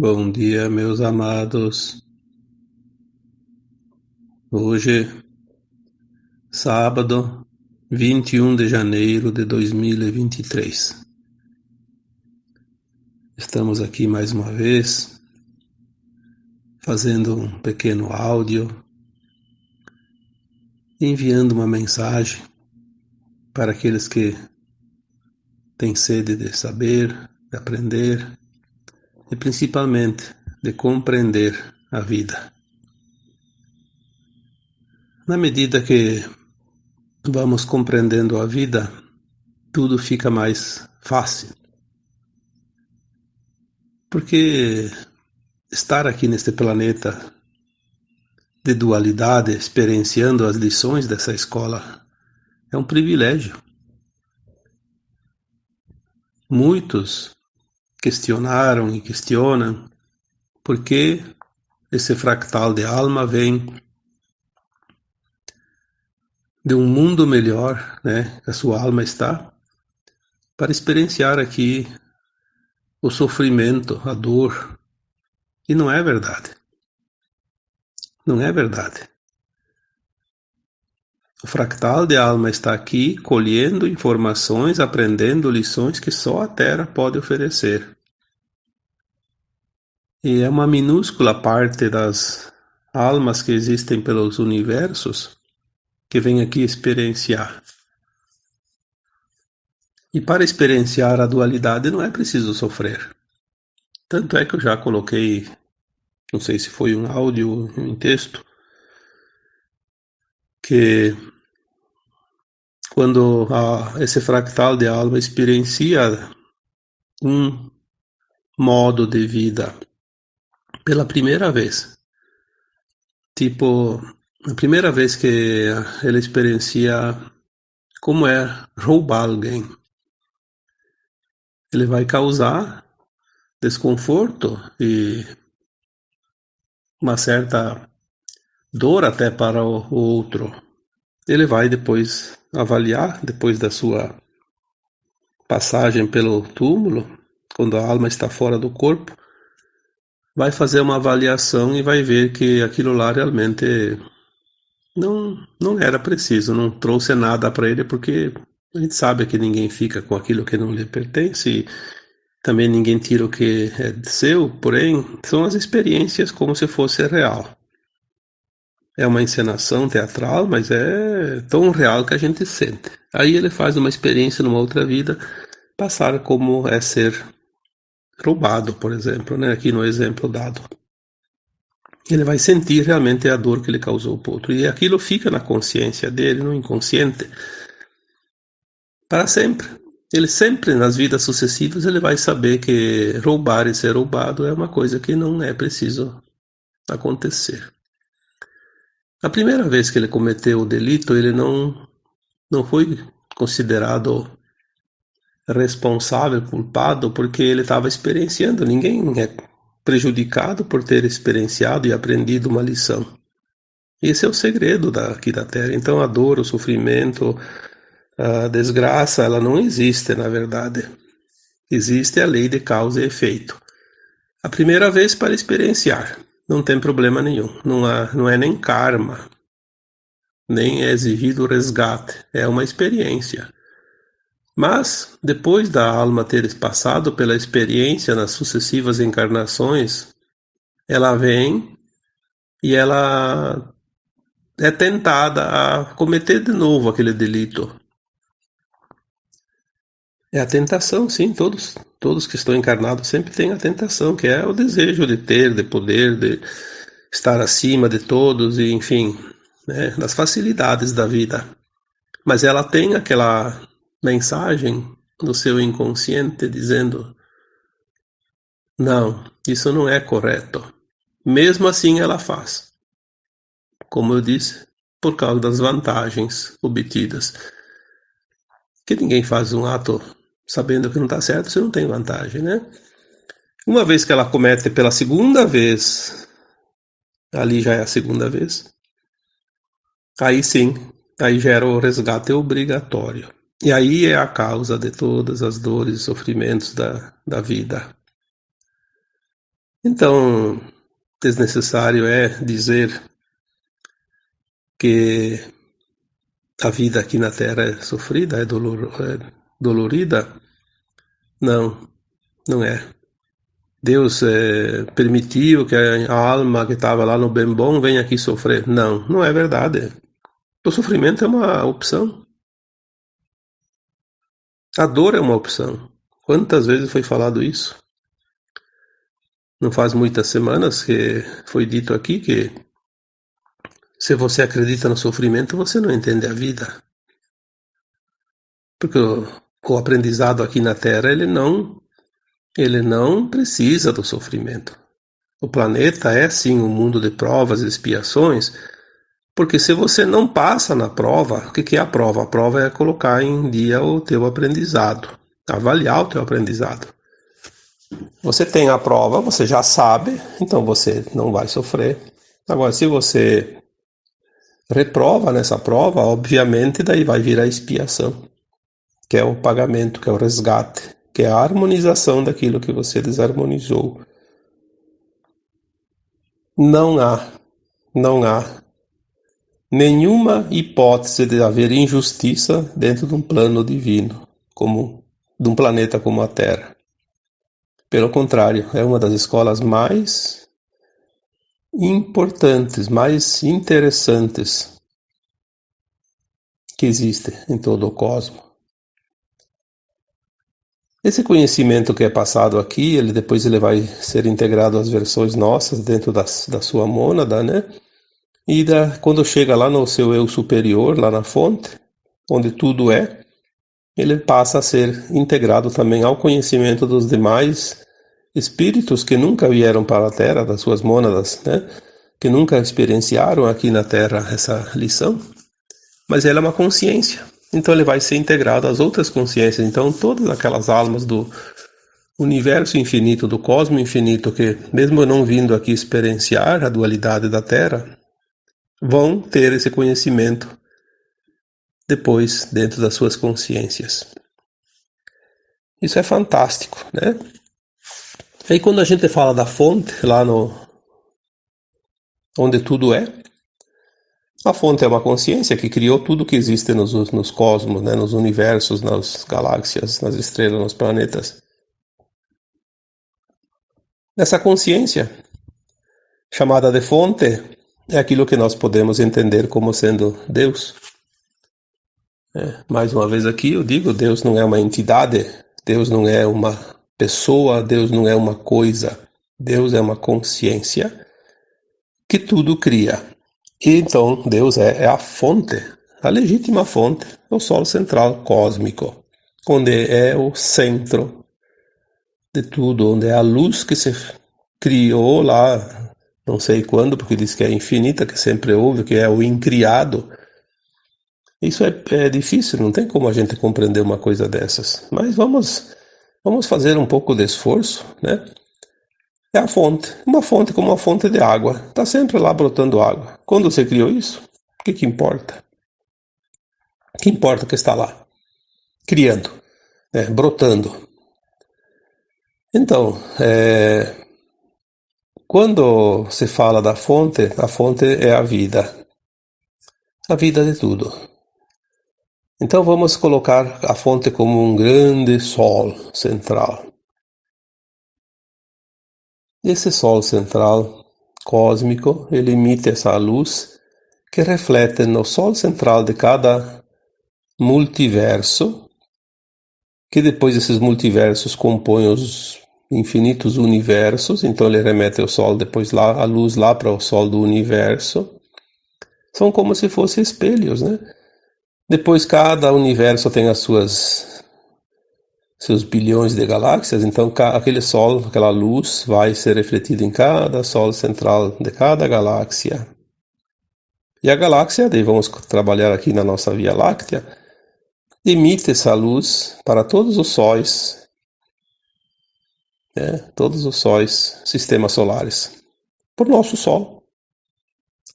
Bom dia, meus amados. Hoje, sábado, 21 de janeiro de 2023. Estamos aqui mais uma vez, fazendo um pequeno áudio, enviando uma mensagem para aqueles que têm sede de saber, de aprender e principalmente de compreender a vida. Na medida que vamos compreendendo a vida, tudo fica mais fácil. Porque estar aqui neste planeta de dualidade, experienciando as lições dessa escola, é um privilégio. Muitos questionaram e questionam por que esse fractal de alma vem de um mundo melhor, né, que a sua alma está, para experienciar aqui o sofrimento, a dor. E não é verdade. Não é verdade. O fractal de alma está aqui colhendo informações, aprendendo lições que só a Terra pode oferecer. E é uma minúscula parte das almas que existem pelos universos que vem aqui experienciar. E para experienciar a dualidade não é preciso sofrer. Tanto é que eu já coloquei, não sei se foi um áudio, um texto, que quando a, esse fractal de alma experiencia um modo de vida pela primeira vez, tipo, a primeira vez que ele experiencia como é roubar alguém, ele vai causar desconforto e uma certa dor até para o outro. Ele vai depois avaliar, depois da sua passagem pelo túmulo, quando a alma está fora do corpo, vai fazer uma avaliação e vai ver que aquilo lá realmente não, não era preciso, não trouxe nada para ele, porque a gente sabe que ninguém fica com aquilo que não lhe pertence. E também ninguém tira o que é seu, porém, são as experiências como se fosse real. É uma encenação teatral, mas é tão real que a gente sente. Aí ele faz uma experiência numa outra vida, passar como é ser roubado, por exemplo, né? aqui no exemplo dado. Ele vai sentir realmente a dor que ele causou para o outro. E aquilo fica na consciência dele, no inconsciente, para sempre. Ele sempre, nas vidas sucessivas, ele vai saber que roubar e ser roubado é uma coisa que não é preciso acontecer. A primeira vez que ele cometeu o delito, ele não, não foi considerado responsável, culpado, porque ele estava experienciando. Ninguém é prejudicado por ter experienciado e aprendido uma lição. Esse é o segredo daqui da Terra. Então a dor, o sofrimento, a desgraça, ela não existe, na verdade. Existe a lei de causa e efeito. A primeira vez para experienciar, não tem problema nenhum. Não, há, não é nem karma, nem é exigido resgate. É uma experiência. Mas, depois da alma ter passado pela experiência nas sucessivas encarnações, ela vem e ela é tentada a cometer de novo aquele delito. É a tentação, sim, todos, todos que estão encarnados sempre têm a tentação, que é o desejo de ter, de poder, de estar acima de todos, e enfim, né, das facilidades da vida. Mas ela tem aquela mensagem no seu inconsciente dizendo: não, isso não é correto. Mesmo assim, ela faz. Como eu disse, por causa das vantagens obtidas. Que ninguém faz um ato sabendo que não está certo se não tem vantagem, né? Uma vez que ela comete pela segunda vez, ali já é a segunda vez, aí sim, aí gera o resgate obrigatório. E aí é a causa de todas as dores e sofrimentos da, da vida. Então, desnecessário é dizer que a vida aqui na Terra é sofrida, é, dolor, é dolorida. Não, não é. Deus é, permitiu que a alma que estava lá no bem bom venha aqui sofrer. Não, não é verdade. O sofrimento é uma opção. A dor é uma opção. Quantas vezes foi falado isso? Não faz muitas semanas que foi dito aqui que se você acredita no sofrimento, você não entende a vida. Porque o, o aprendizado aqui na Terra, ele não ele não precisa do sofrimento. O planeta é sim um mundo de provas e expiações, porque se você não passa na prova, o que é a prova? A prova é colocar em dia o teu aprendizado, avaliar o teu aprendizado. Você tem a prova, você já sabe, então você não vai sofrer. Agora, se você reprova nessa prova, obviamente daí vai vir a expiação, que é o pagamento, que é o resgate que é a harmonização daquilo que você desarmonizou. Não há, não há nenhuma hipótese de haver injustiça dentro de um plano divino, como de um planeta como a Terra. Pelo contrário, é uma das escolas mais importantes, mais interessantes que existe em todo o cosmos. Esse conhecimento que é passado aqui, ele depois ele vai ser integrado às versões nossas dentro da, da sua mônada, né? E da, quando chega lá no seu eu superior, lá na fonte, onde tudo é, ele passa a ser integrado também ao conhecimento dos demais espíritos que nunca vieram para a Terra, das suas mônadas, né? Que nunca experienciaram aqui na Terra essa lição. Mas ela é uma consciência. Então ele vai ser integrado às outras consciências. Então todas aquelas almas do universo infinito, do cosmo infinito, que mesmo não vindo aqui experienciar a dualidade da Terra, vão ter esse conhecimento depois dentro das suas consciências. Isso é fantástico, né? Aí quando a gente fala da fonte lá no onde tudo é, a fonte é uma consciência que criou tudo que existe nos, nos cosmos, né, nos universos, nas galáxias, nas estrelas, nos planetas. Essa consciência, chamada de fonte, é aquilo que nós podemos entender como sendo Deus. É, mais uma vez aqui eu digo, Deus não é uma entidade, Deus não é uma pessoa, Deus não é uma coisa, Deus é uma consciência que tudo cria. E então Deus é, é a fonte, a legítima fonte, o Sol central cósmico, onde é o centro de tudo, onde é a luz que se criou lá, não sei quando, porque diz que é infinita, que sempre houve, que é o incriado. Isso é, é difícil, não tem como a gente compreender uma coisa dessas. Mas vamos, vamos fazer um pouco de esforço, né? É a fonte. Uma fonte como uma fonte de água. Está sempre lá brotando água. Quando você criou isso, o que, que importa? O que importa que está lá? Criando, né? brotando. Então, é... quando se fala da fonte, a fonte é a vida. A vida de tudo. Então vamos colocar a fonte como um grande sol central. Esse Sol central cósmico, ele emite essa luz que reflete no Sol central de cada multiverso, que depois esses multiversos compõem os infinitos universos, então ele remete o Sol depois lá, a luz lá para o Sol do universo. São como se fossem espelhos, né? Depois cada universo tem as suas seus bilhões de galáxias, então aquele Sol, aquela luz, vai ser refletida em cada Sol central de cada galáxia. E a galáxia, daí vamos trabalhar aqui na nossa Via Láctea, emite essa luz para todos os sóis, né, todos os sóis, sistemas solares, por nosso Sol,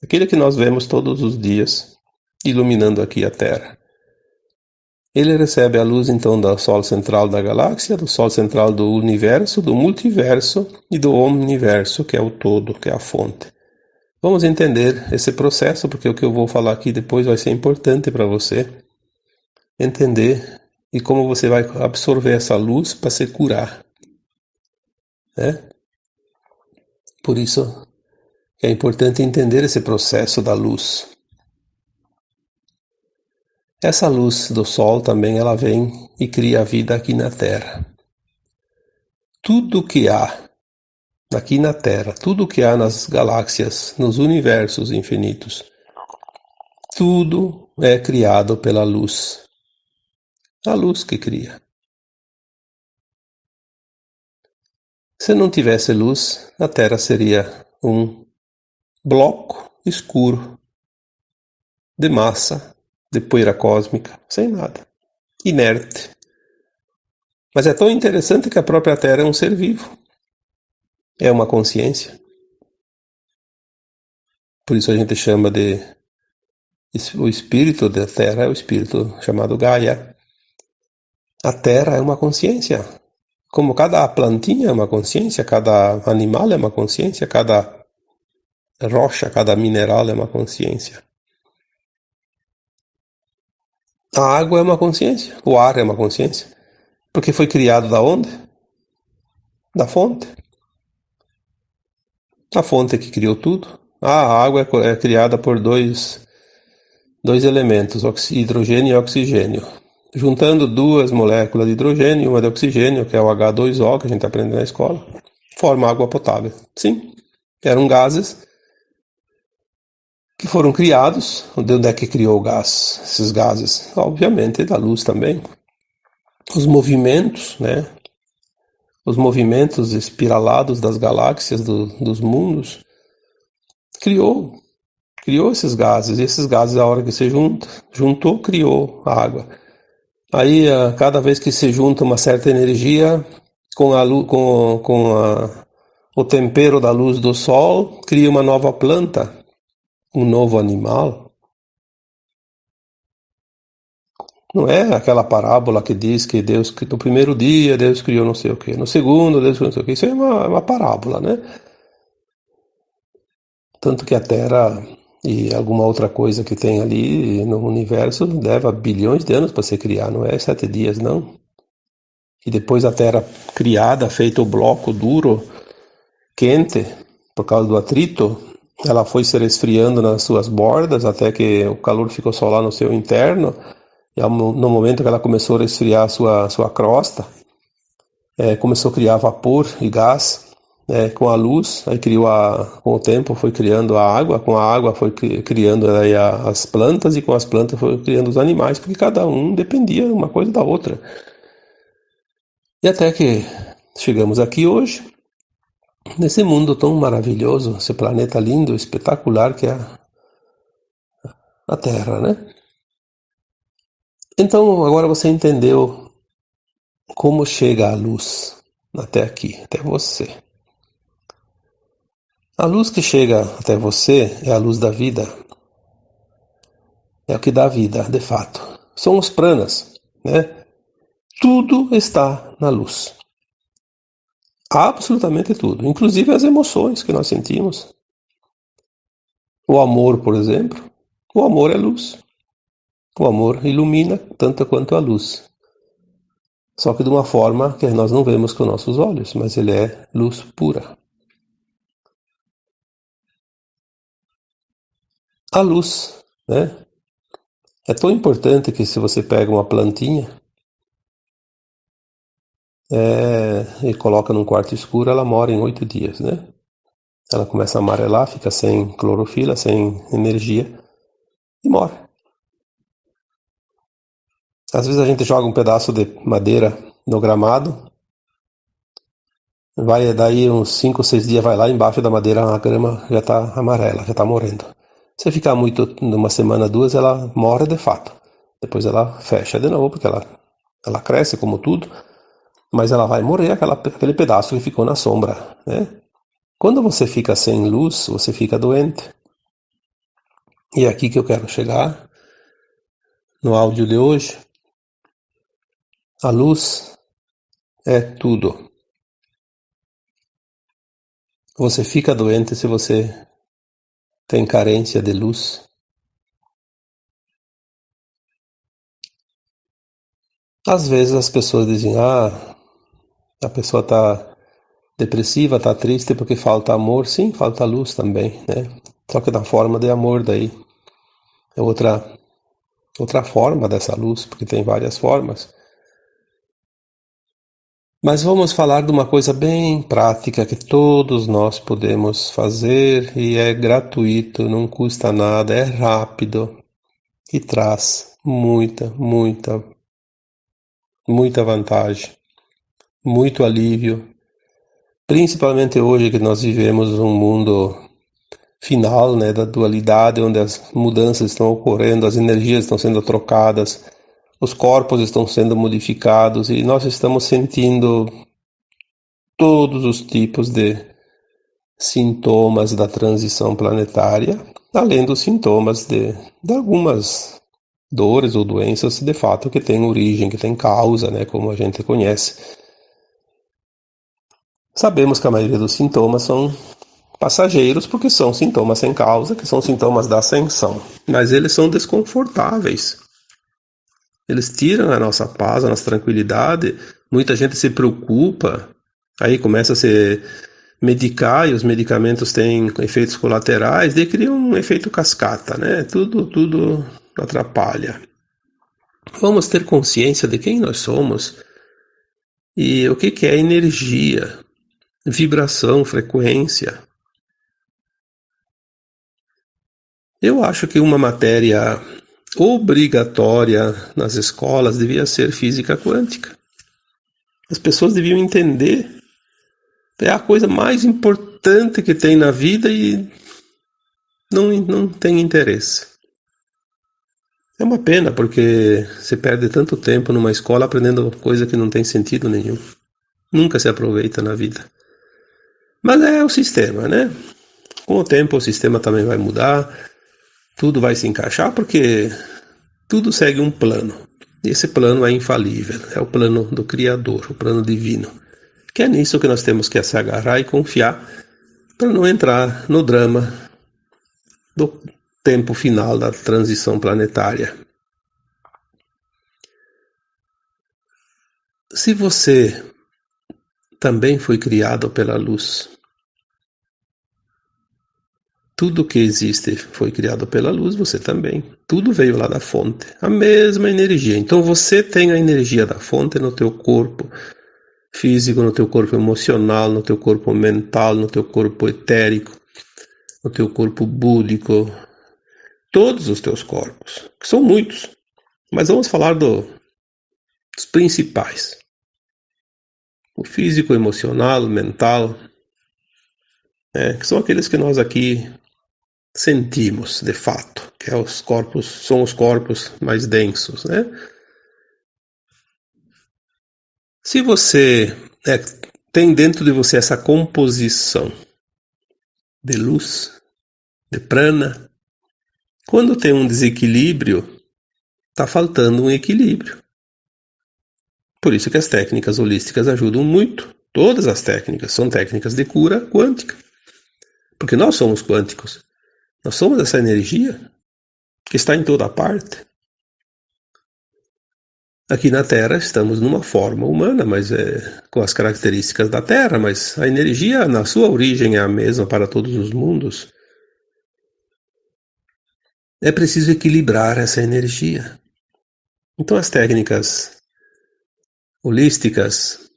aquele que nós vemos todos os dias, iluminando aqui a Terra. Ele recebe a luz então do Sol central da galáxia, do Sol central do universo, do multiverso e do omniverso, que é o todo, que é a fonte. Vamos entender esse processo, porque o que eu vou falar aqui depois vai ser importante para você entender e como você vai absorver essa luz para se curar. Né? Por isso é importante entender esse processo da luz. Essa luz do Sol também ela vem e cria a vida aqui na Terra. Tudo que há aqui na Terra, tudo que há nas galáxias, nos universos infinitos, tudo é criado pela luz. A luz que cria. Se não tivesse luz, a Terra seria um bloco escuro de massa, de poeira cósmica, sem nada, inerte. Mas é tão interessante que a própria Terra é um ser vivo, é uma consciência. Por isso a gente chama de o espírito da Terra é o espírito chamado Gaia. A Terra é uma consciência. Como cada plantinha é uma consciência, cada animal é uma consciência, cada rocha, cada mineral é uma consciência. A água é uma consciência, o ar é uma consciência. Porque foi criado da onde? Da fonte. A fonte que criou tudo. a água é, é criada por dois, dois elementos, hidrogênio e oxigênio. Juntando duas moléculas de hidrogênio e uma de oxigênio, que é o H2O, que a gente aprende na escola, forma água potável. Sim, eram gases que foram criados. De onde é que criou o gás? Esses gases, obviamente, da luz também. Os movimentos, né? Os movimentos espiralados das galáxias, do, dos mundos, criou, criou esses gases. E esses gases, a hora que se junta, juntou, criou a água. Aí, cada vez que se junta uma certa energia com a, com, com a, o tempero da luz do sol, cria uma nova planta um novo animal, não é aquela parábola que diz que Deus, no primeiro dia Deus criou não sei o que, no segundo Deus criou não sei o que. Isso é uma, uma parábola, né? Tanto que a Terra e alguma outra coisa que tem ali no universo leva bilhões de anos para se criar, não é sete dias, não. E depois a Terra criada, feito o bloco duro, quente, por causa do atrito, ela foi se resfriando nas suas bordas até que o calor ficou só lá no seu interno. E no momento que ela começou a resfriar a sua, sua crosta, é, começou a criar vapor e gás é, com a luz. Aí criou a, com o tempo foi criando a água, com a água foi criando aí as plantas e com as plantas foi criando os animais, porque cada um dependia uma coisa da outra. E até que chegamos aqui hoje, nesse mundo tão maravilhoso, esse planeta lindo, espetacular que é a Terra, né? Então agora você entendeu como chega a luz até aqui, até você. A luz que chega até você é a luz da vida. É o que dá vida, de fato. São os pranas, né? Tudo está na luz. Absolutamente tudo, inclusive as emoções que nós sentimos. O amor, por exemplo. O amor é luz. O amor ilumina tanto quanto a luz. Só que de uma forma que nós não vemos com nossos olhos, mas ele é luz pura. A luz, né? É tão importante que se você pega uma plantinha é, e coloca num quarto escuro, ela mora em oito dias, né? Ela começa a amarelar, fica sem clorofila, sem energia e morre. Às vezes a gente joga um pedaço de madeira no gramado, vai daí uns 5 ou 6 dias, vai lá embaixo da madeira, a grama já está amarela, já está morrendo. Se ficar muito, numa semana, duas, ela morre de fato. Depois ela fecha de novo, porque ela, ela cresce como tudo mas ela vai morrer aquela, aquele pedaço que ficou na sombra, né? Quando você fica sem luz, você fica doente. E é aqui que eu quero chegar no áudio de hoje. A luz é tudo. Você fica doente se você tem carência de luz. Às vezes as pessoas dizem: ah, a pessoa está depressiva, está triste porque falta amor. Sim, falta luz também, né? Só que na forma de amor daí. É outra, outra forma dessa luz, porque tem várias formas. Mas vamos falar de uma coisa bem prática que todos nós podemos fazer e é gratuito, não custa nada, é rápido e traz muita, muita, muita vantagem, muito alívio. Principalmente hoje que nós vivemos um mundo final, né, da dualidade, onde as mudanças estão ocorrendo, as energias estão sendo trocadas, os corpos estão sendo modificados e nós estamos sentindo todos os tipos de sintomas da transição planetária, além dos sintomas de, de algumas dores ou doenças de fato que têm origem, que têm causa, né, como a gente conhece. Sabemos que a maioria dos sintomas são passageiros, porque são sintomas sem causa, que são sintomas da ascensão. Mas eles são desconfortáveis. Eles tiram a nossa paz, a nossa tranquilidade. Muita gente se preocupa, aí começa a se medicar e os medicamentos têm efeitos colaterais, daí cria um efeito cascata, né? Tudo, tudo atrapalha. Vamos ter consciência de quem nós somos e o que, que é energia, vibração, frequência. Eu acho que uma matéria obrigatória nas escolas devia ser física quântica. As pessoas deviam entender. É a coisa mais importante que tem na vida e não, não tem interesse. É uma pena, porque se perde tanto tempo numa escola aprendendo coisa que não tem sentido nenhum. Nunca se aproveita na vida. Mas é o sistema, né? Com o tempo o sistema também vai mudar tudo vai se encaixar porque tudo segue um plano. Esse plano é infalível, é o plano do Criador, o plano divino. Que é nisso que nós temos que se agarrar e confiar para não entrar no drama do tempo final da transição planetária. Se você também foi criado pela luz, tudo que existe foi criado pela luz, você também. Tudo veio lá da fonte, a mesma energia. Então você tem a energia da fonte no teu corpo físico, no teu corpo emocional, no teu corpo mental, no teu corpo etérico, no teu corpo búdico, todos os teus corpos, que são muitos. Mas vamos falar do, dos principais. O físico, emocional, mental, é, que são aqueles que nós aqui sentimos de fato, que é os corpos, são os corpos mais densos, né? Se você é, tem dentro de você essa composição de luz, de prana, quando tem um desequilíbrio, está faltando um equilíbrio. Por isso que as técnicas holísticas ajudam muito. Todas as técnicas são técnicas de cura quântica. Porque nós somos quânticos. Nós somos essa energia que está em toda parte. Aqui na Terra estamos numa forma humana, mas é com as características da Terra, mas a energia na sua origem é a mesma para todos os mundos. É preciso equilibrar essa energia. Então as técnicas holísticas,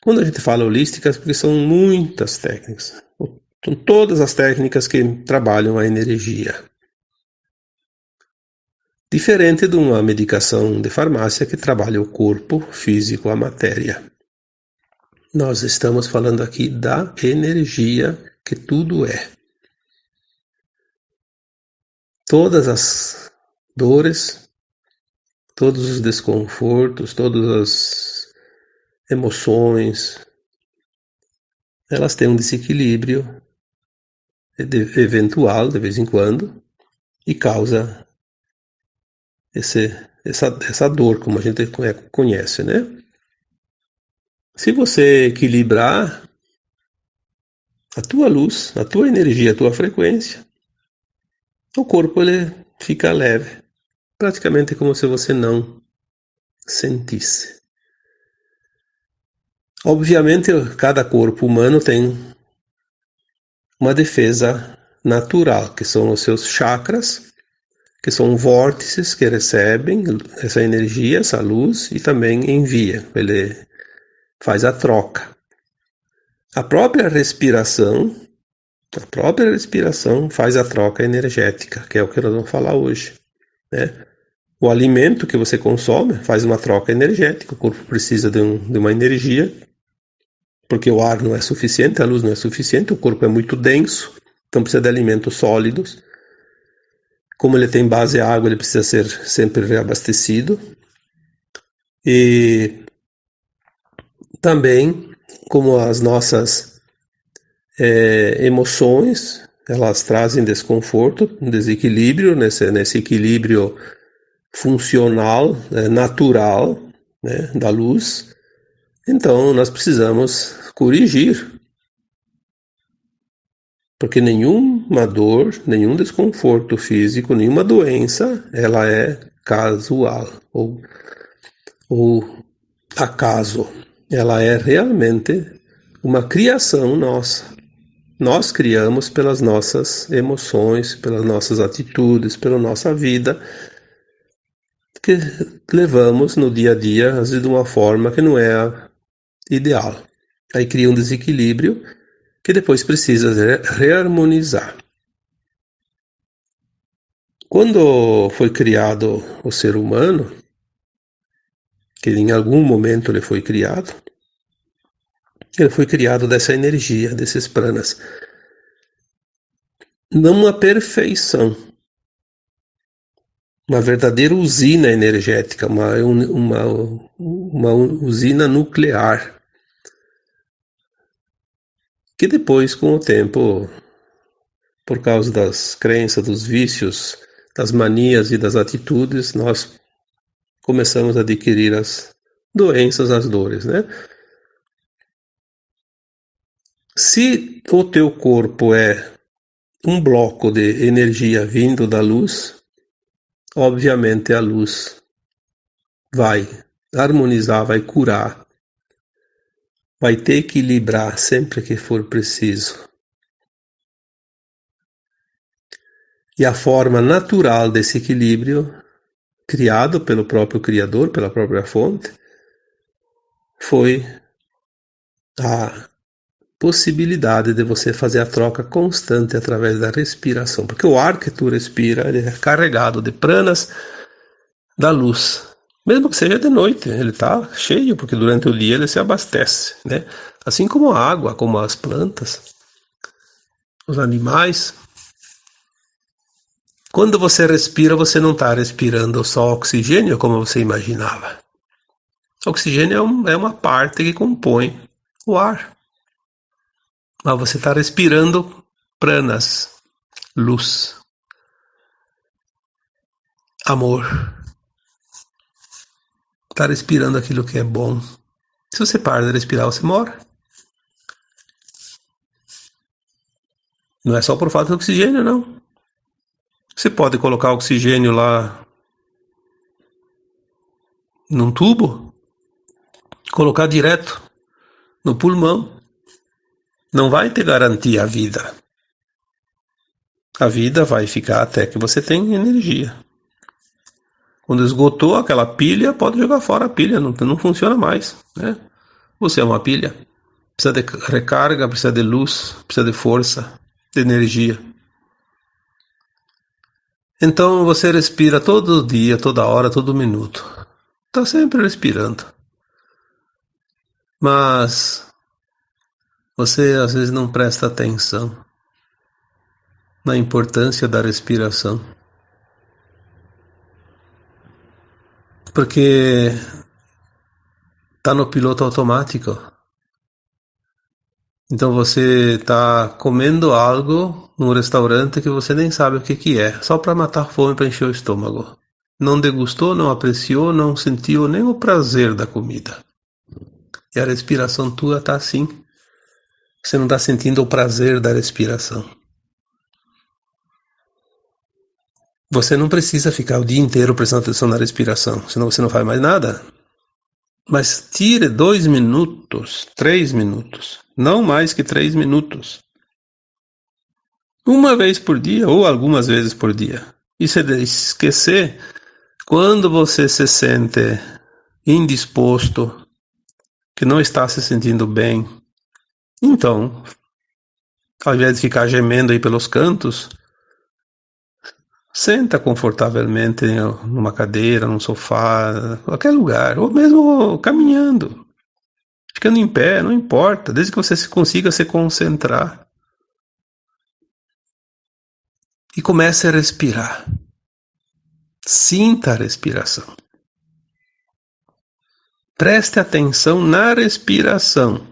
quando a gente fala holísticas, porque são muitas técnicas. São todas as técnicas que trabalham a energia. Diferente de uma medicação de farmácia que trabalha o corpo físico, a matéria. Nós estamos falando aqui da energia que tudo é. Todas as dores, todos os desconfortos, todas as emoções, elas têm um desequilíbrio eventual de vez em quando e causa esse essa, essa dor, como a gente conhece, né? Se você equilibrar a tua luz, a tua energia, a tua frequência, o corpo ele fica leve, praticamente como se você não sentisse. Obviamente, cada corpo humano tem uma defesa natural, que são os seus chakras, que são vórtices que recebem essa energia, essa luz e também envia. Ele faz a troca. A própria respiração, a própria respiração faz a troca energética, que é o que nós vamos falar hoje, né? O alimento que você consome faz uma troca energética, o corpo precisa de, um, de uma energia porque o ar não é suficiente, a luz não é suficiente, o corpo é muito denso, então precisa de alimentos sólidos. Como ele tem base água, ele precisa ser sempre reabastecido. E também, como as nossas é, emoções, elas trazem desconforto, desequilíbrio, nesse, nesse equilíbrio funcional, é, natural né, da luz, então nós precisamos corrigir. Porque nenhuma dor, nenhum desconforto físico, nenhuma doença, ela é casual ou, ou acaso. Ela é realmente uma criação nossa. Nós criamos pelas nossas emoções, pelas nossas atitudes, pela nossa vida, que levamos no dia a dia, às vezes de uma forma que não é ideal. Aí cria um desequilíbrio que depois precisa reharmonizar. Quando foi criado o ser humano, que em algum momento ele foi criado, ele foi criado dessa energia, desses pranas. Não uma perfeição, uma verdadeira usina energética, uma, uma, uma usina nuclear, que depois, com o tempo, por causa das crenças, dos vícios, das manias e das atitudes, nós começamos a adquirir as doenças, as dores, né? Se o teu corpo é um bloco de energia vindo da luz, obviamente a luz vai harmonizar, vai curar, vai te equilibrar sempre que for preciso. E a forma natural desse equilíbrio, criado pelo próprio Criador, pela própria fonte, foi a possibilidade de você fazer a troca constante através da respiração, porque o ar que tu respira é carregado de pranas da luz. Mesmo que seja de noite, ele está cheio, porque durante o dia ele se abastece, né? Assim como a água, como as plantas, os animais. Quando você respira, você não está respirando só oxigênio, como você imaginava. O oxigênio é, um, é uma parte que compõe o ar. Mas você está respirando pranas, luz, amor. Está respirando aquilo que é bom. Se você para de respirar, você morre. Não é só por falta de oxigênio, não. Você pode colocar oxigênio lá num tubo, colocar direto no pulmão não vai te garantir a vida. A vida vai ficar até que você tenha energia. Quando esgotou aquela pilha, pode jogar fora a pilha, não, não funciona mais. Né? Você é uma pilha. Precisa de recarga, precisa de luz, precisa de força, de energia. Então você respira todo dia, toda hora, todo minuto. Está sempre respirando. Mas você às vezes não presta atenção na importância da respiração. Porque está no piloto automático. Então você está comendo algo num restaurante que você nem sabe o que, que é, só para matar fome para encher o estômago. não degustou, não apreciou, não sentiu nem o prazer da comida. E a respiração tua está assim. Você não está sentindo o prazer da respiração. Você não precisa ficar o dia inteiro prestando atenção na respiração, senão você não faz mais nada. Mas tire dois minutos, três minutos, não mais que três minutos. Uma vez por dia ou algumas vezes por dia. E se esquecer, quando você se sente indisposto, que não está se sentindo bem, então, ao invés de ficar gemendo aí pelos cantos, Senta confortavelmente numa cadeira, num sofá, qualquer lugar, ou mesmo caminhando, ficando em pé, não importa, desde que você consiga se concentrar. E comece a respirar. Sinta a respiração. Preste atenção na respiração.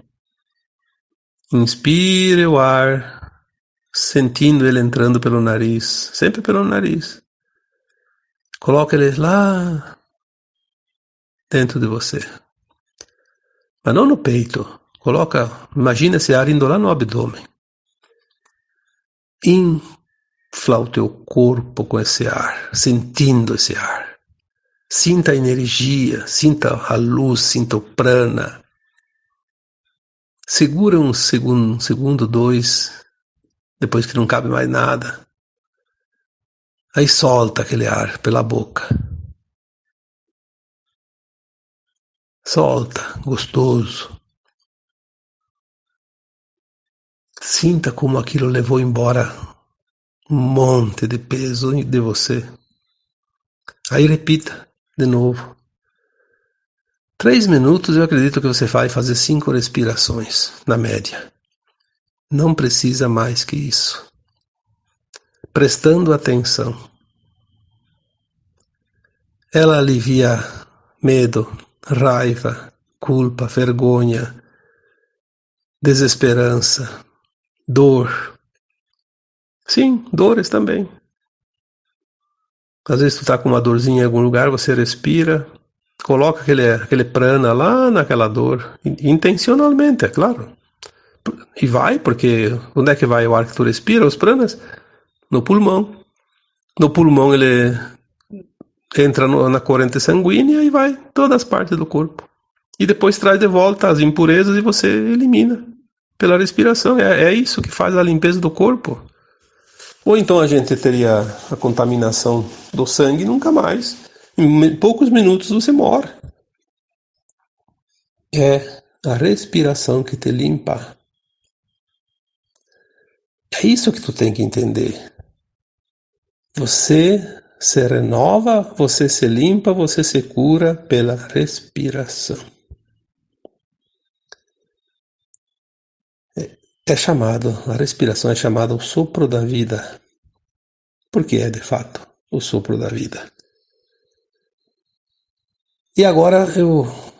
Inspire o ar sentindo ele entrando pelo nariz, sempre pelo nariz. Coloque ele lá dentro de você. Mas não no peito. Coloca, imagina esse ar indo lá no abdômen. Infla o teu corpo com esse ar, sentindo esse ar. Sinta a energia, sinta a luz, sinta o prana. Segura um segundo, um segundo, dois, depois que não cabe mais nada. Aí solta aquele ar pela boca. Solta, gostoso. Sinta como aquilo levou embora um monte de peso de você. Aí repita de novo. Três minutos eu acredito que você vai fazer cinco respirações, na média. Não precisa mais que isso. Prestando atenção. Ela alivia medo, raiva, culpa, vergonha, desesperança, dor. Sim, dores também. Às vezes tu tá com uma dorzinha em algum lugar, você respira, coloca aquele, aquele prana lá naquela dor, intencionalmente, é claro. E vai, porque onde é que vai o ar que tu respira, os pranas? No pulmão. No pulmão ele entra no, na corrente sanguínea e vai todas as partes do corpo. E depois traz de volta as impurezas e você elimina pela respiração. É, é isso que faz a limpeza do corpo. Ou então a gente teria a contaminação do sangue nunca mais. Em poucos minutos você morre. É a respiração que te limpa. É isso que tu tem que entender. Você se renova, você se limpa, você se cura pela respiração. É, é chamado, a respiração é chamada o sopro da vida. Porque é de fato o sopro da vida. E agora eu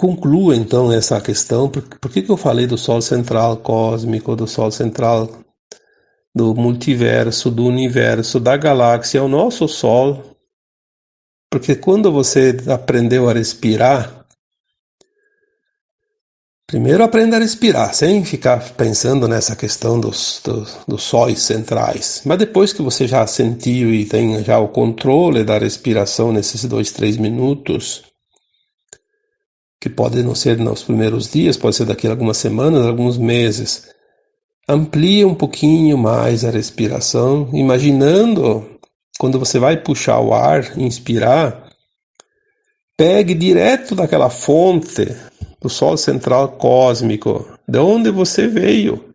concluo então essa questão, por, por que, que eu falei do Sol central cósmico, do Sol central do multiverso, do universo, da galáxia, o nosso Sol? Porque quando você aprendeu a respirar, primeiro aprenda a respirar, sem ficar pensando nessa questão dos, dos, dos sóis centrais. Mas depois que você já sentiu e tem já o controle da respiração nesses dois, três minutos, que pode não ser nos primeiros dias, pode ser daqui a algumas semanas, alguns meses. Amplie um pouquinho mais a respiração, imaginando quando você vai puxar o ar, inspirar, pegue direto daquela fonte do Sol central cósmico, de onde você veio.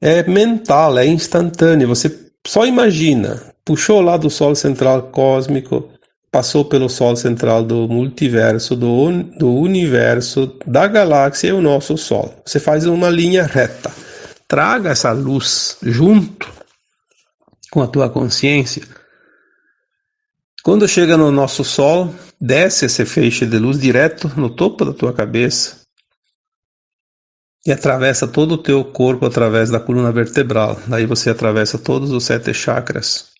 É mental, é instantâneo. Você só imagina, puxou lá do Sol central cósmico, passou pelo Sol central do multiverso, do, do universo, da galáxia e o nosso Sol. Você faz uma linha reta. Traga essa luz junto com a tua consciência. Quando chega no nosso Sol, desce esse feixe de luz direto no topo da tua cabeça e atravessa todo o teu corpo através da coluna vertebral. Daí você atravessa todos os sete chakras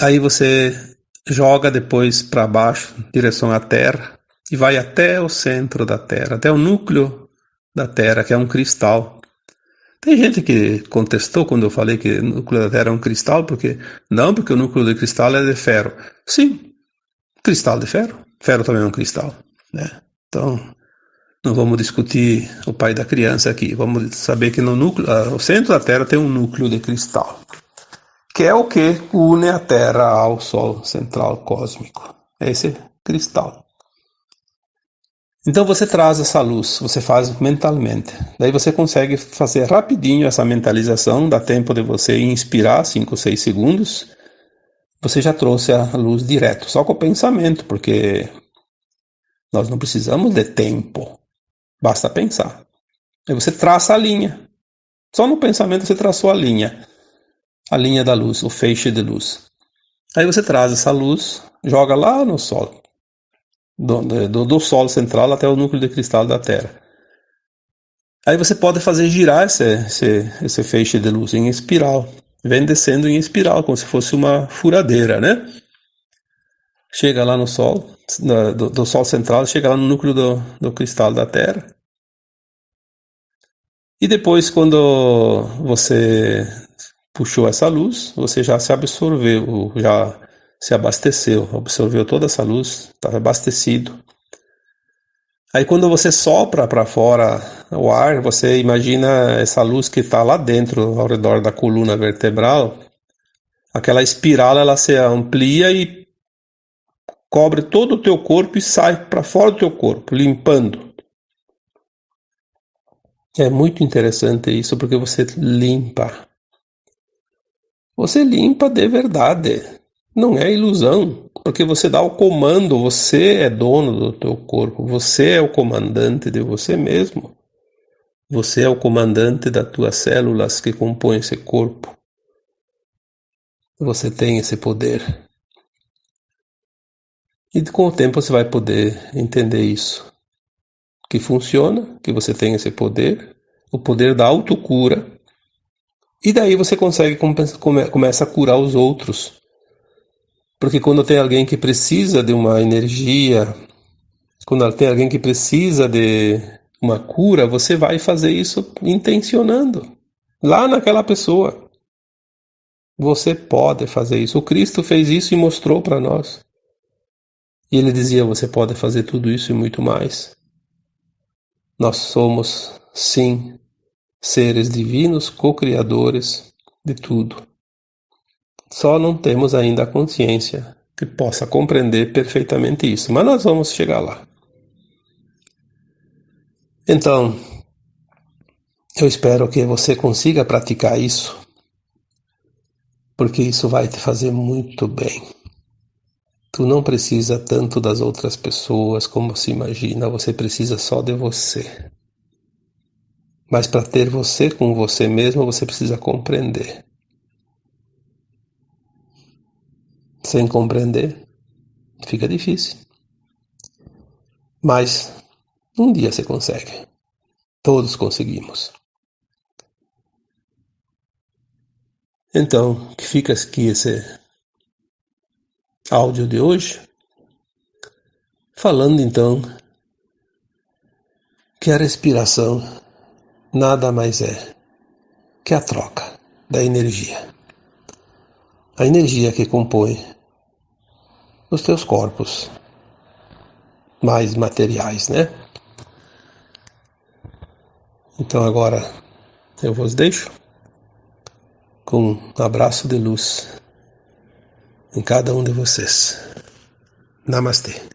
Aí você joga depois para baixo, direção à Terra, e vai até o centro da Terra, até o núcleo da Terra, que é um cristal. Tem gente que contestou quando eu falei que o núcleo da Terra é um cristal, porque não, porque o núcleo do cristal é de ferro. Sim, cristal de ferro. Ferro também é um cristal, né? Então, não vamos discutir o pai da criança aqui. Vamos saber que no núcleo, o centro da Terra tem um núcleo de cristal que é o que une a Terra ao Sol central cósmico. É esse cristal. Então você traz essa luz, você faz mentalmente. Daí você consegue fazer rapidinho essa mentalização, dá tempo de você inspirar 5 ou 6 segundos. Você já trouxe a luz direto, só com o pensamento, porque nós não precisamos de tempo. Basta pensar. Aí você traça a linha. Só no pensamento você traçou a linha a linha da luz, o feixe de luz. Aí você traz essa luz, joga lá no Sol, do, do, do Sol central até o núcleo de cristal da Terra. Aí você pode fazer girar esse, esse, esse feixe de luz em espiral, vem descendo em espiral, como se fosse uma furadeira, né? Chega lá no Sol, do, do Sol central, chega lá no núcleo do, do cristal da Terra. E depois, quando você puxou essa luz, você já se absorveu, já se abasteceu, absorveu toda essa luz, está abastecido. Aí quando você sopra para fora o ar, você imagina essa luz que está lá dentro, ao redor da coluna vertebral, aquela espiral ela se amplia e cobre todo o teu corpo e sai para fora do teu corpo, limpando. É muito interessante isso porque você limpa você limpa de verdade. Não é ilusão, porque você dá o comando, você é dono do teu corpo, você é o comandante de você mesmo. Você é o comandante das tuas células que compõem esse corpo. Você tem esse poder. E com o tempo você vai poder entender isso. Que funciona, que você tem esse poder, o poder da autocura, e daí você consegue come, começa a curar os outros. Porque quando tem alguém que precisa de uma energia, quando tem alguém que precisa de uma cura, você vai fazer isso intencionando lá naquela pessoa. Você pode fazer isso. O Cristo fez isso e mostrou para nós. E ele dizia: Você pode fazer tudo isso e muito mais. Nós somos, sim, seres divinos co-criadores de tudo. Só não temos ainda a consciência que possa compreender perfeitamente isso, mas nós vamos chegar lá. Então, eu espero que você consiga praticar isso, porque isso vai te fazer muito bem. Tu não precisa tanto das outras pessoas como se imagina, você precisa só de você. Mas para ter você com você mesmo, você precisa compreender. Sem compreender, fica difícil. Mas um dia você consegue. Todos conseguimos. Então, que fica aqui esse áudio de hoje, falando então que a respiração nada mais é que a troca da energia. A energia que compõe os teus corpos mais materiais, né? Então agora eu vos deixo com um abraço de luz em cada um de vocês. Namastê.